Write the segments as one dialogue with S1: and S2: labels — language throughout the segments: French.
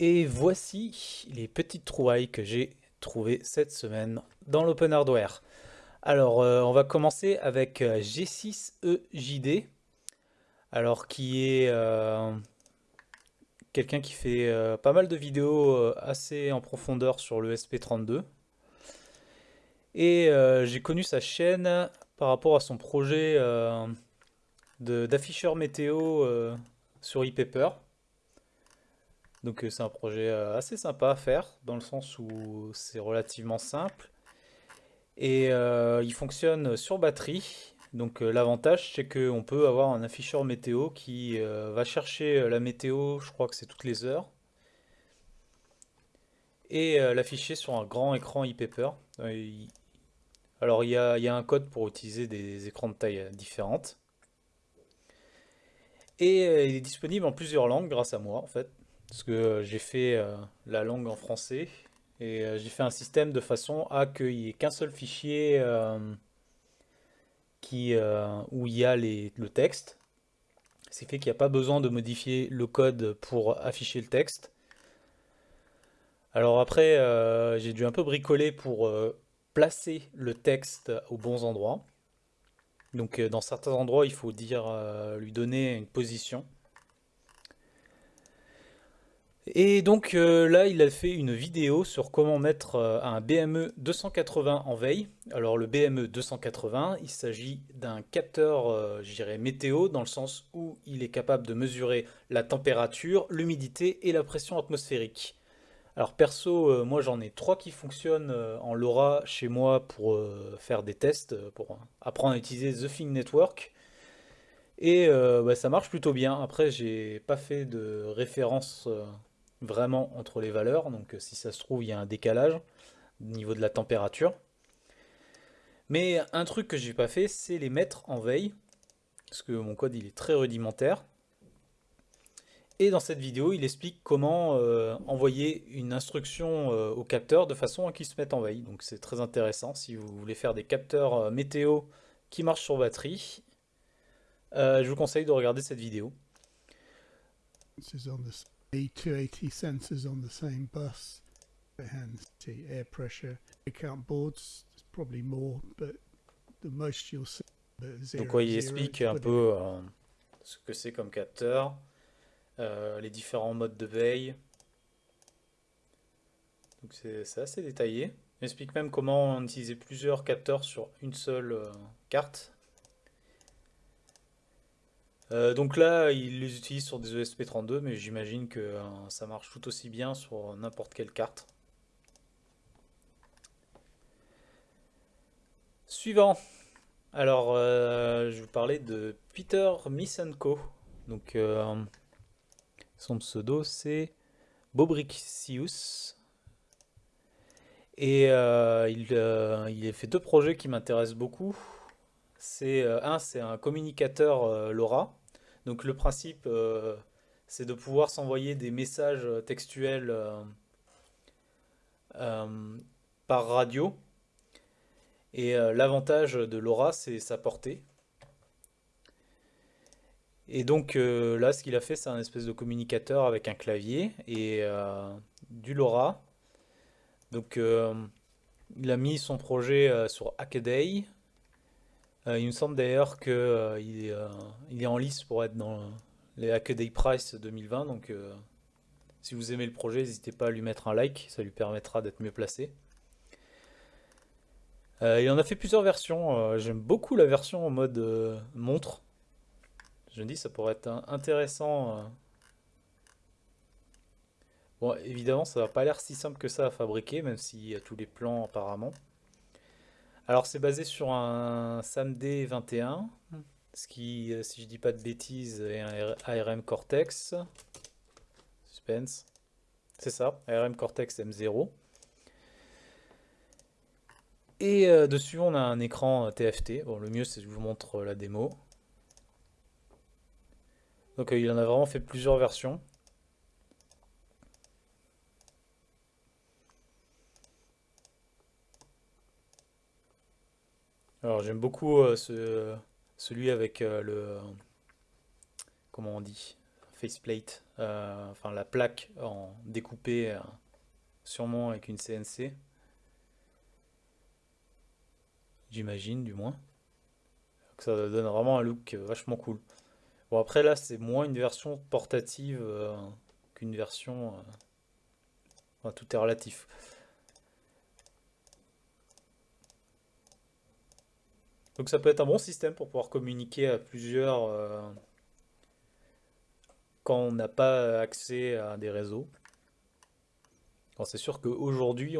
S1: Et voici les petites trouvailles que j'ai trouvées cette semaine dans l'open hardware. Alors, euh, on va commencer avec euh, G6EJD, alors qui est euh, quelqu'un qui fait pas mal de vidéos assez en profondeur sur le SP32. Et j'ai connu sa chaîne par rapport à son projet d'afficheur météo sur ePaper. Donc euh, c'est un projet euh, assez sympa à faire, dans le sens où c'est relativement simple. Et euh, il fonctionne sur batterie. Donc l'avantage c'est qu'on peut avoir un afficheur météo qui va chercher la météo, je crois que c'est toutes les heures. Et l'afficher sur un grand écran e-paper. Alors il y, a, un code pour utiliser des écrans de taille différentes. Et il est disponible en plusieurs langues grâce à moi en fait. Parce que euh, j'ai fait euh, la langue en français et euh, j'ai fait un système de façon à qu'il n'y ait qu'un seul fichier où il y a le texte. Ce fait qu'il n'y a pas besoin de modifier le code pour afficher le texte. Alors après, j'ai dû un peu bricoler pour placer le texte aux bons endroits. Donc dans certains endroits, il faut dire, lui donner une position. Et donc euh, là, il a fait une vidéo sur comment mettre euh, un BME 280 en veille. Alors le BME 280, il s'agit d'un capteur, euh, je météo, dans le sens où il est capable de mesurer la température, l'humidité et la pression atmosphérique. Alors perso, moi j'en ai trois qui fonctionnent en LoRa chez moi pour faire des tests, pour apprendre à utiliser The Thing Network. Et bah, ça marche plutôt bien. Après, j'ai pas fait de référence vraiment entre les valeurs. Donc euh, si ça se trouve, il y a un décalage au niveau de la température. Mais un truc que j'ai pas fait, c'est les mettre en veille. Parce que mon code, il est très rudimentaire. Et dans cette vidéo, il explique comment euh, envoyer une instruction euh, au capteur de façon à qu'il se mette en veille. Donc c'est très intéressant si vous voulez faire des capteurs météo qui marchent sur batterie. je vous conseille de regarder cette vidéo. 280 sensors on the same bus. air pressure, count boards, probably more, but the most you'll see. Donc il explique un peu euh, ce que c'est comme capteur, euh, les différents modes de veille. Donc c'est assez détaillé. Il explique même comment utiliser plusieurs capteurs sur une seule euh, carte. Euh, donc là, il les utilise sur des ESP32, mais j'imagine que euh, ça marche tout aussi bien sur n'importe quelle carte. Suivant. Alors, euh, je vais vous parler de Peter Misenko. Donc, son pseudo, c'est Bobrixius. Et il, il a fait deux projets qui m'intéressent beaucoup. C'est un, c'est un communicateur LoRa donc le principe, euh, c'est de pouvoir s'envoyer des messages textuels euh, euh, par radio. Et l'avantage de LoRa, c'est sa portée. Et donc là, ce qu'il a fait, c'est un espèce de communicateur avec un clavier et du LoRa. Donc il a mis son projet sur Hackaday. Euh, il me semble d'ailleurs qu'il euh, euh, est en lice pour être dans les Hackaday Price 2020. Donc si vous aimez le projet, n'hésitez pas à lui mettre un like, ça lui permettra d'être mieux placé. il en a fait plusieurs versions. J'aime beaucoup la version en mode montre. Je me dis ça pourrait être intéressant. Bon, évidemment, ça va pas l'air si simple que ça à fabriquer, même s'il y a tous les plans apparemment. Alors c'est basé sur un SAMD 21, ce qui, euh, si je dis pas de bêtises, est un ARM Cortex. Suspense. C'est ça, ARM Cortex M0. Et euh, dessus on a un écran TFT. Bon le mieux c'est que je vous montre la démo. Donc euh, il en a vraiment fait plusieurs versions. Alors j'aime beaucoup euh, ce, celui avec euh, le... Comment on dit faceplate, enfin la plaque en découpé sûrement avec une CNC. J'imagine du moins. Ça donne vraiment un look vachement cool. Bon après là c'est moins une version portative qu'une version... tout est relatif. Donc ça peut être un bon système pour pouvoir communiquer à plusieurs euh, quand on n'a pas accès à des réseaux. C'est sûr qu'aujourd'hui,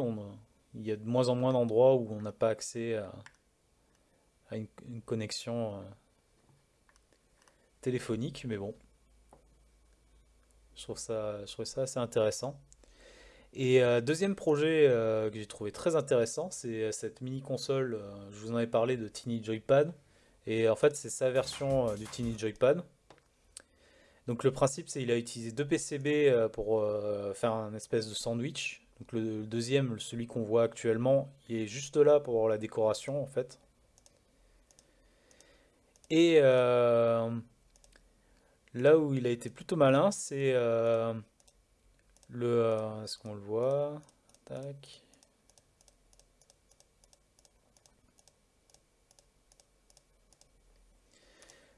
S1: il y a de moins en moins d'endroits où on n'a pas accès à, une, connexion euh, téléphonique, mais bon. Je je trouve ça assez intéressant. Et euh, deuxième projet euh, que j'ai trouvé très intéressant, c'est euh, cette mini console, je vous en avais parlé de Tiny Joypad, et en fait c'est sa version du Tiny Joypad. Donc le principe c'est qu'il a utilisé deux PCB pour faire un espèce de sandwich. Donc le deuxième, celui qu'on voit actuellement, il est juste là pour la décoration en fait. Et là où il a été plutôt malin, c'est le, euh, est-ce qu'on le voit?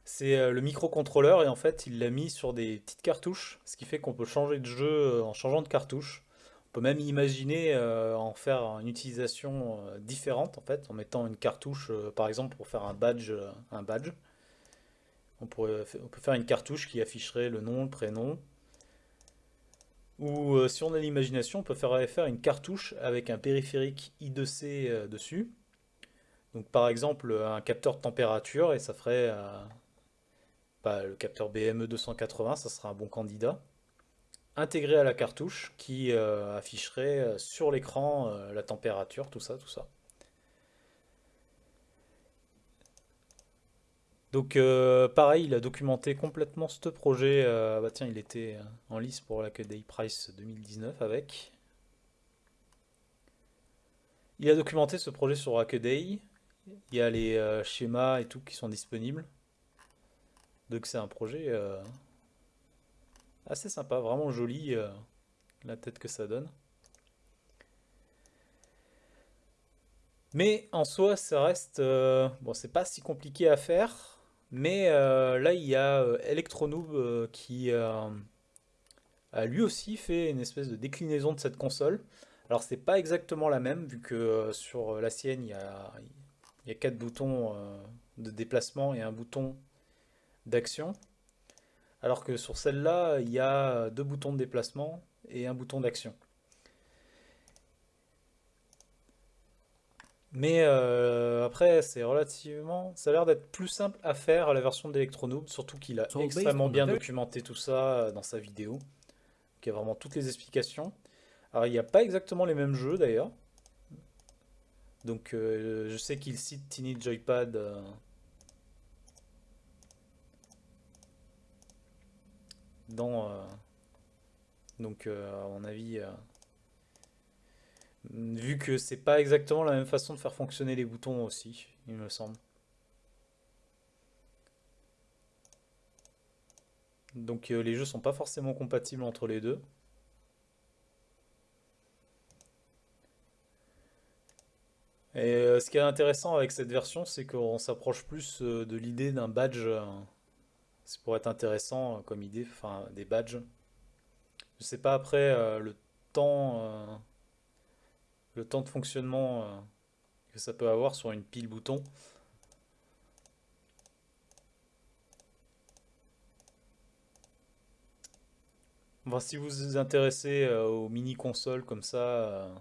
S1: C'est euh, le microcontrôleur et en fait il l'a mis sur des petites cartouches, ce qui fait qu'on peut changer de jeu euh, en changeant de cartouche. On peut même imaginer en faire une utilisation différente en fait, en mettant une cartouche par exemple pour faire un badge. Un badge. On, pourrait, on peut faire une cartouche qui afficherait le nom, le prénom, ou euh, si on a l'imagination, on peut faire, faire une cartouche avec un périphérique I2C euh, dessus. Donc par exemple un capteur de température et ça ferait euh, bah, le capteur BME280, ça sera un bon candidat. Intégré à la cartouche qui afficherait sur l'écran la température, tout ça, tout ça. Donc euh, pareil, il a documenté complètement ce projet. Euh, bah tiens, il était euh, en lice pour la Day Price 2019 avec. Il a documenté ce projet sur Hackaday. Il y a les schémas et tout qui sont disponibles. Donc c'est un projet assez sympa, vraiment joli la tête que ça donne. Mais en soi, ça reste... bon, c'est pas si compliqué à faire. Mais euh, là, il y a euh, Electronoob euh, qui a lui aussi fait une espèce de déclinaison de cette console. Alors c'est pas exactement la même, vu que sur la sienne, il y a, il y a quatre boutons de déplacement et un bouton d'action. Alors que sur celle-là, il y a deux boutons de déplacement et un bouton d'action. Mais euh, après, c'est relativement... Ça a l'air d'être plus simple à faire à la version d'Electronoob, surtout qu'il a extrêmement bien documenté tout ça euh, dans sa vidéo. Il y a vraiment toutes les explications. Alors, il n'y a pas exactement les mêmes jeux, d'ailleurs. Donc, euh, je sais qu'il cite Tiny Joypad... dans... donc, à mon avis Vu que c'est pas exactement la même façon de faire fonctionner les boutons aussi, il me semble. Donc euh, les jeux sont pas forcément compatibles entre les deux. Et euh, ce qui est intéressant avec cette version, c'est qu'on s'approche plus euh, de l'idée d'un badge. c'est pour être intéressant comme idée, enfin des badges. Je sais pas après le temps le temps de fonctionnement euh, que ça peut avoir sur une pile bouton. si vous vous intéressez euh, aux mini consoles comme ça, euh,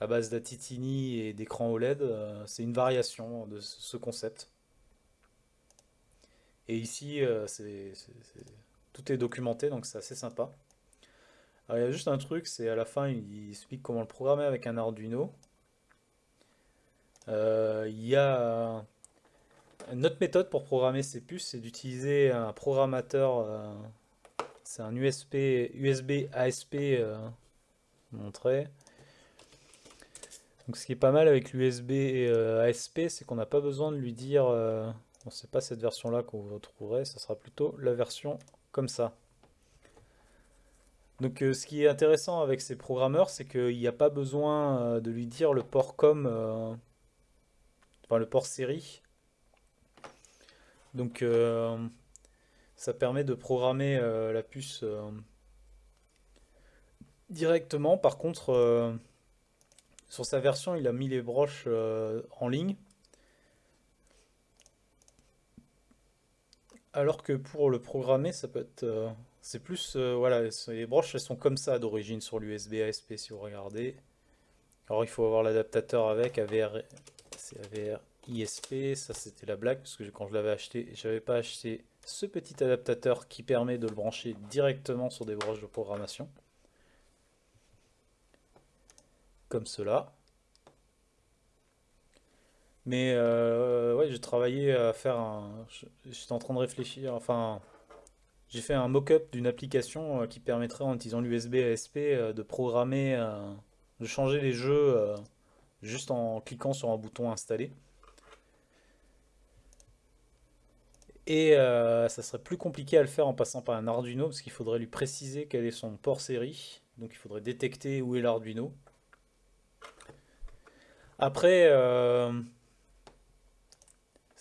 S1: à base d'Atitini et d'écran OLED, c'est une variation de ce concept. Et ici, tout est documenté, donc c'est assez sympa. Alors, il y a juste un truc, c'est à la fin, il explique comment le programmer avec un Arduino. Euh, il y a une autre méthode pour programmer ces puces, c'est d'utiliser un programmateur, euh, c'est un USB, USB ASP euh, montré. Donc ce qui est pas mal avec l'USB ASP, c'est qu'on n'a pas besoin de lui dire, bon c'est pas cette version là qu'on vous retrouverez, ça sera plutôt la version comme ça. Donc ce qui est intéressant avec ces programmeurs, c'est qu'il n'y a pas besoin de lui dire le port com, enfin le port série. Donc ça permet de programmer la puce directement. Par contre, sur sa version, il a mis les broches en ligne. Alors que pour le programmer, ça peut être... C'est plus... Euh, voilà, les broches, elles sont comme ça d'origine sur l'USB ASP, si vous regardez. Alors il faut avoir l'adaptateur avec, AVR, c'est AVR ISP, ça c'était la blague, parce que quand je l'avais acheté, j'avais pas acheté ce petit adaptateur qui permet de le brancher directement sur des broches de programmation. Comme cela. Mais euh, ouais, j'ai travaillé à faire un... J'étais en train de réfléchir, enfin... J'ai fait un mock-up d'une application euh, qui permettrait en utilisant l'USB ASP euh, de programmer, de changer les jeux juste en cliquant sur un bouton installé. Et ça serait plus compliqué à le faire en passant par un Arduino parce qu'il faudrait lui préciser quel est son port série. Donc il faudrait détecter où est l'Arduino. Après,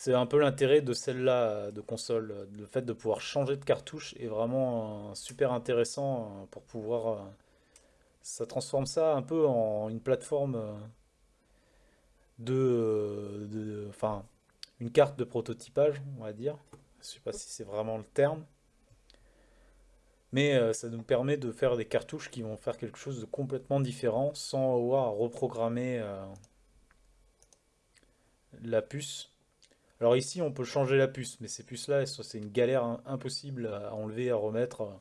S1: c'est un peu l'intérêt de celle-là de console. Le fait de pouvoir changer de cartouche est vraiment super intéressant euh, pour pouvoir... Euh, ça transforme ça un peu en une plateforme euh, de... Enfin, une carte de prototypage, on va dire. Je sais pas si c'est vraiment le terme. Mais ça nous permet de faire des cartouches qui vont faire quelque chose de complètement différent sans avoir à reprogrammer la puce alors ici, on peut changer la puce, mais ces puces-là, c'est une galère impossible à enlever, à remettre.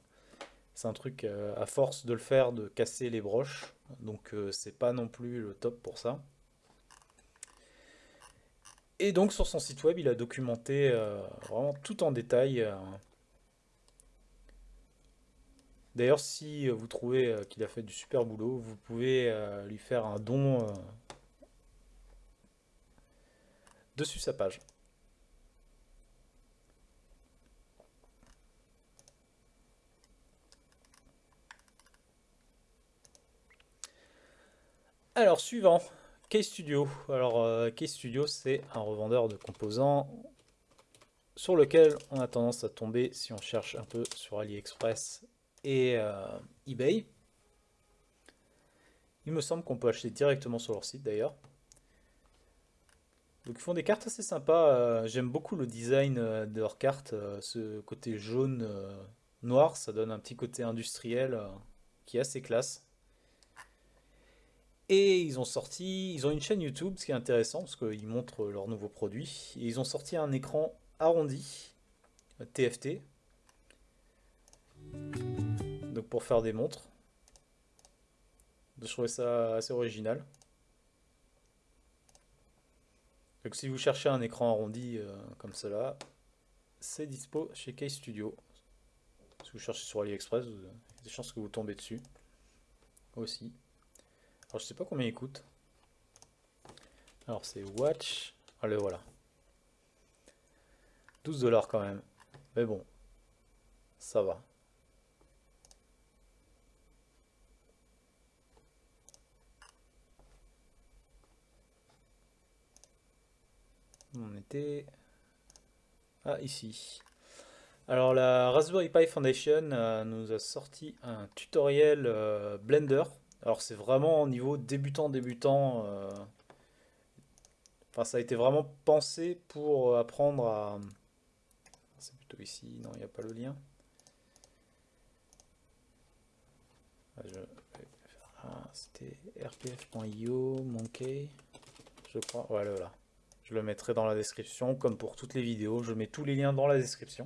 S1: C'est un truc, euh, à force de le faire, de casser les broches. Donc euh, c'est pas non plus le top pour ça. Et donc sur son site web, il a documenté euh, vraiment tout en détail. D'ailleurs, si vous trouvez qu'il a fait du super boulot, vous pouvez lui faire un don dessus sa page. Alors, suivant, K-Studio. Alors, euh, K-Studio, c'est un revendeur de composants sur lequel on a tendance à tomber si on cherche un peu sur AliExpress et euh, eBay. Il me semble qu'on peut acheter directement sur leur site d'ailleurs. Donc ils font des cartes assez sympas. Euh, j'aime beaucoup le design de leurs cartes. ce côté jaune, noir, ça donne un petit côté industriel qui est assez classe. Et ils ont sorti, ils ont une chaîne YouTube, ce qui est intéressant parce qu'ils montrent leurs nouveaux produits. Et ils ont sorti un écran arrondi, TFT, donc pour faire des montres. Je trouvais ça assez original. Donc si vous cherchez un écran arrondi euh, comme cela, c'est dispo chez Case Studio. Si vous cherchez sur AliExpress, il y a des chances que vous tombez dessus aussi. Alors je sais pas combien il coûte. Alors c'est Watch. Allez voilà. 12 dollars quand même. Mais bon, ça va. On était... Ah, ici. Alors la Raspberry Pi Foundation euh, nous a sorti un tutoriel euh, Blender alors c'est vraiment au niveau débutant débutant. Euh, enfin ça a été vraiment pensé pour apprendre à... C'est plutôt ici, non il n'y a pas le lien. Ah, c'était rpf.io, monkey, je crois. Voilà. Je le mettrai dans la description, comme pour toutes les vidéos. Je mets tous les liens dans la description.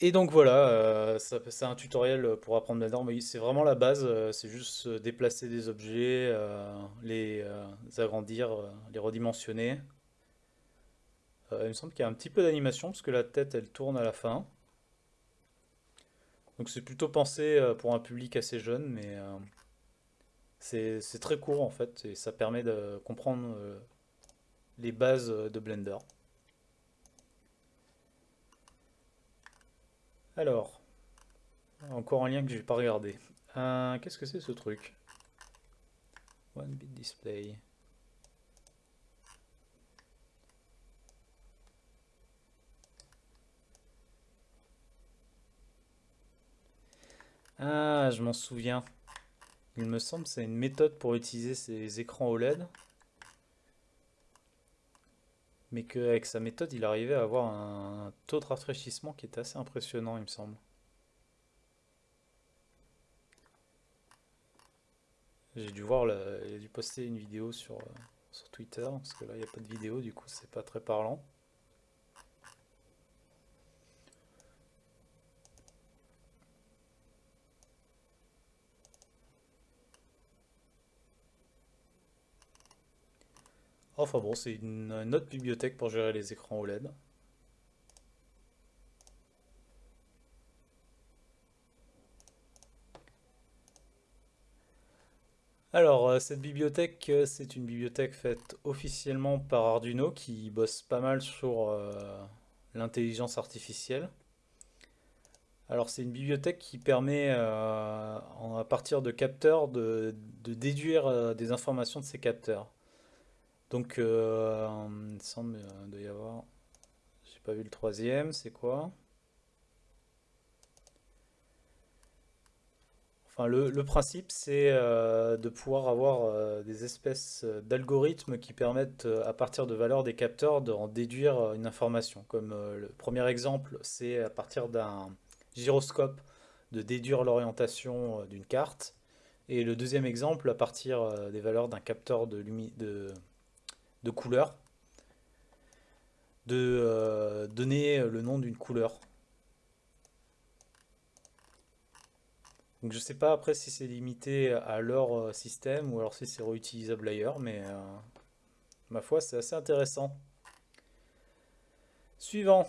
S1: Et donc voilà, euh, c'est un tutoriel pour apprendre Blender, mais c'est vraiment la base, euh, c'est juste déplacer des objets, euh, les agrandir, les redimensionner. il me semble qu'il y a un petit peu d'animation, parce que la tête elle tourne à la fin. Donc c'est plutôt pensé pour un public assez jeune, mais c'est très court en fait, et ça permet de comprendre les bases de Blender. Alors, encore un lien que je n'ai pas regardé. Euh, qu'est-ce que c'est ce truc? One bit display. Ah, je m'en souviens. Il me semble que c'est une méthode pour utiliser ces écrans OLED. Mais qu'avec sa méthode, il arrivait à avoir un taux de rafraîchissement qui était assez impressionnant, il me semble. J'ai dû voir, il a dû poster une vidéo sur, euh, sur Twitter, parce que là, il n'y a pas de vidéo, du coup, c'est pas très parlant. Enfin bon, c'est une, autre bibliothèque pour gérer les écrans OLED. Alors, euh, cette bibliothèque, euh, c'est une bibliothèque faite officiellement par Arduino qui bosse pas mal sur euh, l'intelligence artificielle. Alors, c'est une bibliothèque qui permet, à partir de capteurs, de déduire des informations de ces capteurs. Donc, euh, il semble euh, y avoir... J'ai pas vu le troisième, c'est quoi? Enfin, le, principe, c'est euh, de pouvoir avoir des espèces d'algorithmes qui permettent, à partir de valeurs des capteurs, de en déduire une information. Comme le premier exemple, c'est à partir d'un gyroscope de déduire l'orientation d'une carte. Et le deuxième exemple, à partir des valeurs d'un capteur de, de, de couleur, de euh, donner le nom d'une couleur. Donc je sais pas après si c'est limité à leur euh, système ou alors si c'est réutilisable ailleurs, mais euh, ma foi c'est assez intéressant. Suivant,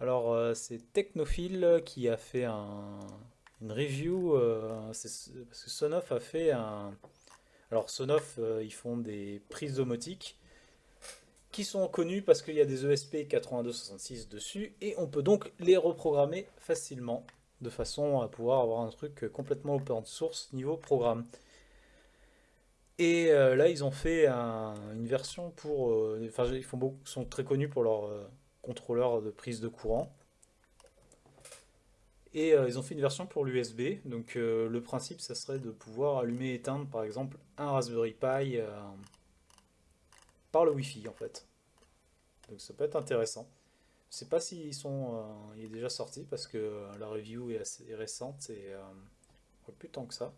S1: alors c'est Technophile qui a fait un, une review, parce que Sonoff a fait un... Alors Sonoff, ils font des prises domotiques, qui sont connus parce qu'il y a des ESP 8266 dessus et on peut donc les reprogrammer facilement de façon à pouvoir avoir un truc complètement open source niveau programme. Et euh, là, ils ont fait une version pour... Euh, enfin, ils font beaucoup, sont très connus pour leur euh, contrôleur de prise de courant. Et ils ont fait une version pour l'USB. Donc le principe, ça serait de pouvoir allumer et éteindre, par exemple, un Raspberry Pi par le Wi-Fi en fait. Donc ça peut être intéressant. Je sais pas s'ils sont, euh, il déjà sorti parce que euh, la review est assez récente et euh, plus tant que ça.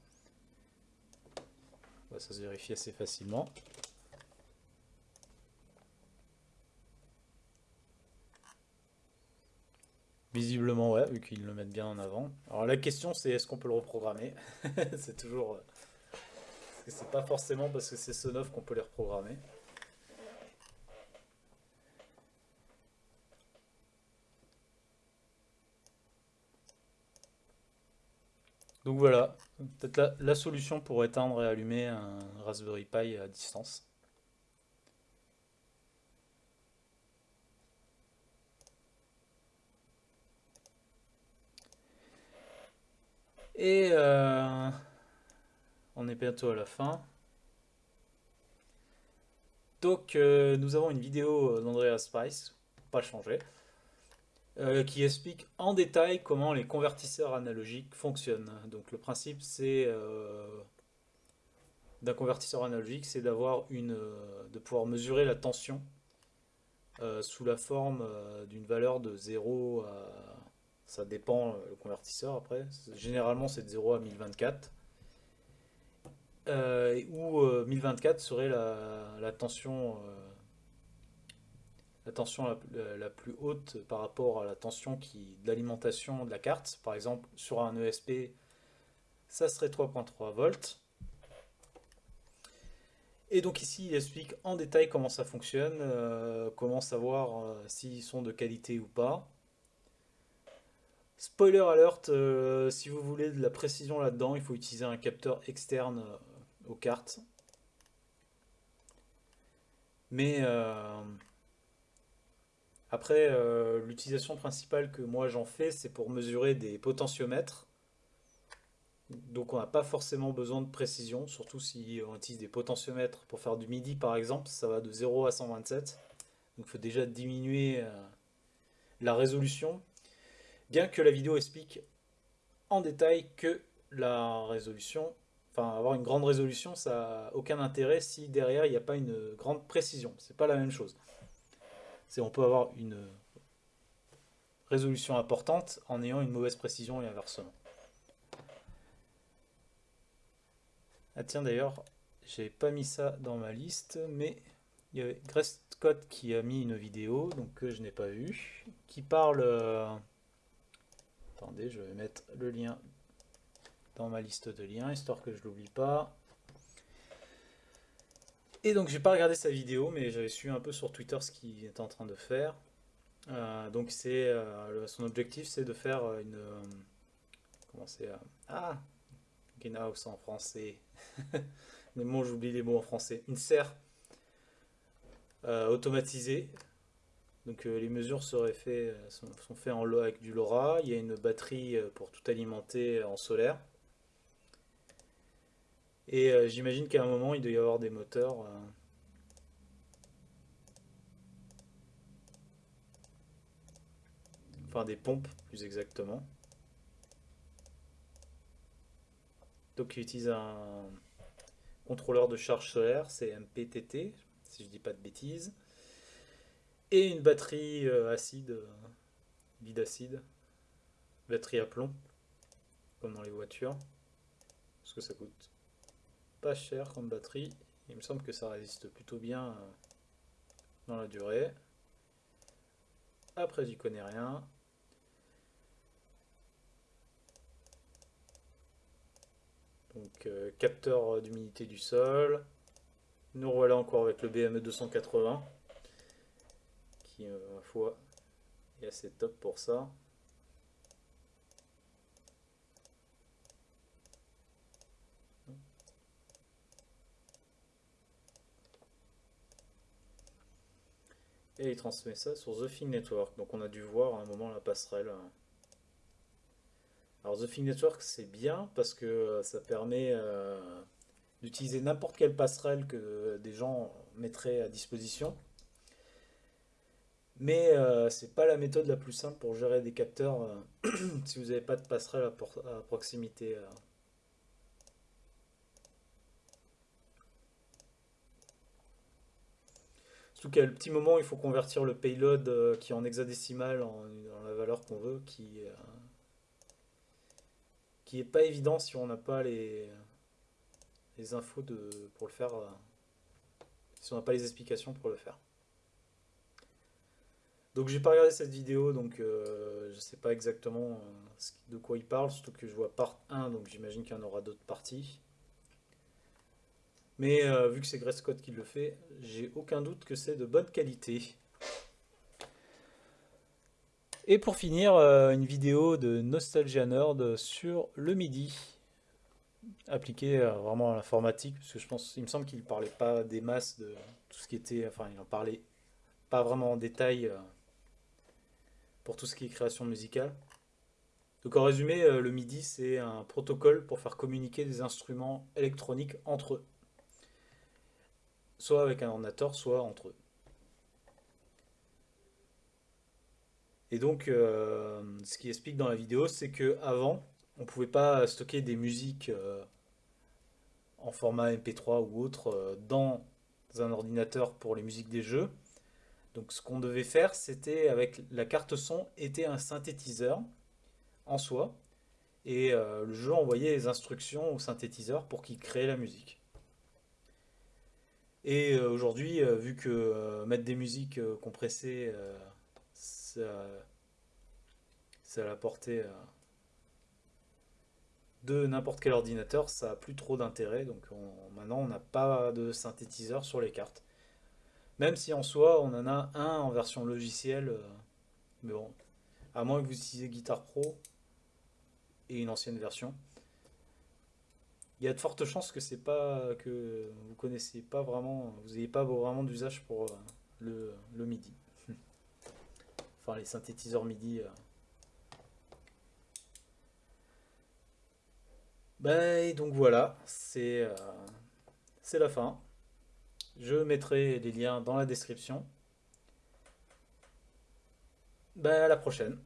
S1: Bah, ça se vérifie assez facilement. Visiblement ouais, vu qu'ils le mettent bien en avant. Alors la question c'est est-ce qu'on peut le reprogrammer? C'est toujours... C'est pas forcément parce que c'est ce neuf qu'on peut les reprogrammer. Donc voilà, peut-être la, solution pour éteindre et allumer un Raspberry Pi à distance. Et euh, on est bientôt à la fin. Donc euh, nous avons une vidéo d'Andrea Spice, pas changer. Euh, qui explique en détail comment les convertisseurs analogiques fonctionnent. Donc le principe c'est euh, d'un convertisseur analogique, c'est d'avoir une, euh, de pouvoir mesurer la tension sous la forme d'une valeur de 0 à, ça dépend le convertisseur après, généralement c'est de 0 à 1024. où 1024 serait la, la tension la tension la, plus haute par rapport à la tension qui, d'alimentation de la carte. Par exemple, sur un ESP, ça serait 3.3 volts. Et donc ici, il explique en détail comment ça fonctionne, euh, comment savoir euh, s'ils sont de qualité ou pas. Spoiler alert, euh, si vous voulez de la précision là-dedans, il faut utiliser un capteur externe aux cartes. Mais Après, euh, l'utilisation principale que moi j'en fais, c'est pour mesurer des potentiomètres. Donc on n'a pas forcément besoin de précision, surtout si on utilise des potentiomètres pour faire du MIDI par exemple, ça va de 0 à 127. Donc il faut déjà diminuer euh, la résolution. Bien que la vidéo explique en détail que la résolution, enfin avoir une grande résolution, ça n'a aucun intérêt si derrière il n'y a pas une grande précision. C'est pas la même chose. C'est on peut avoir une résolution importante en ayant une mauvaise précision et inversement. Ah tiens d'ailleurs, j'ai pas mis ça dans ma liste, mais il y avait Grace qui a mis une vidéo, donc que je n'ai pas vu, qui parle... Euh, attendez, je vais mettre le lien dans ma liste de liens, histoire que je l'oublie pas. Et donc j'ai pas regardé sa vidéo, mais j'avais su un peu sur Twitter ce qu'il était en train de faire. Euh, donc c'est euh, son objectif, c'est de faire une... comment c'est Ah Greenhouse en français. mais moi j'oublie les mots en français. Une serre euh, automatisée. Donc euh, les mesures seraient euh, sont, faites avec du LoRa. Il y a une batterie pour tout alimenter en solaire. Et j'imagine qu'à un moment il doit y avoir des moteurs. enfin des pompes plus exactement. Donc il utilise un contrôleur de charge solaire, c'est MPTT, si je dis pas de bêtises. Et une batterie euh, acide, euh, lead acide, batterie à plomb, comme dans les voitures. Parce que ça coûte pas cher comme batterie. Il me semble que ça résiste plutôt bien euh, dans la durée. Après, j'y connais rien. Donc euh, capteur d'humidité du sol. Nous voilà encore avec le BME 280 qui euh, ma foi est assez top pour ça. Et il transmet ça sur The Thing Network. Donc on a dû voir à un moment la passerelle. Hein. Alors The Thing Network c'est bien parce que euh, ça permet euh, d'utiliser n'importe quelle passerelle que des gens mettraient à disposition. Mais euh, c'est pas la méthode la plus simple pour gérer des capteurs si vous n'avez pas de passerelle à, proximité. Surtout qu'à le petit moment, il faut convertir le payload qui est en hexadécimal en, la valeur qu'on veut, qui qui est pas évident si on n'a pas les, les infos de, pour le faire, euh, si on n'a pas les explications pour le faire. Donc j'ai pas regardé cette vidéo, donc euh, je sais pas exactement euh, de quoi il parle, surtout que je vois part 1, donc j'imagine qu'il y en aura d'autres parties. Mais vu que c'est Grace Scott qui le fait, j'ai aucun doute que c'est de bonne qualité. Et pour finir, euh, une vidéo de Nostalgia Nerd sur le MIDI, appliqué euh, vraiment à l'informatique, parce que je pense, il me semble qu'il ne parlait pas des masses de tout ce qui était, enfin il en parlait pas vraiment en détail euh, pour tout ce qui est création musicale. Donc en résumé, le MIDI c'est un protocole pour faire communiquer des instruments électroniques entre eux. Soit avec un ordinateur, soit entre eux. Et donc, euh, ce qui explique dans la vidéo, c'est que avant, on ne pouvait pas stocker des musiques euh, en format MP3 ou autre euh, dans un ordinateur pour les musiques des jeux. Donc, ce qu'on devait faire, c'était avec la carte son, était un synthétiseur en soi. Et le jeu envoyait les instructions au synthétiseur pour qu'il crée la musique. Et aujourd'hui, vu que mettre des musiques compressées c'est à la portée euh, de n'importe quel ordinateur, ça a plus trop d'intérêt. Donc maintenant, on n'a pas de synthétiseur sur les cartes. Même si en soi, on en a un en version logicielle. Euh, mais bon, à moins que vous utilisez Guitar Pro et une ancienne version il y a de fortes chances que c'est pas que vous connaissez pas vraiment, vous n'ayez pas vraiment d'usage pour euh, le, MIDI. enfin les synthétiseurs MIDI. Bah, et donc voilà, euh, c'est la fin. Je mettrai les liens dans la description. Bah, à la prochaine.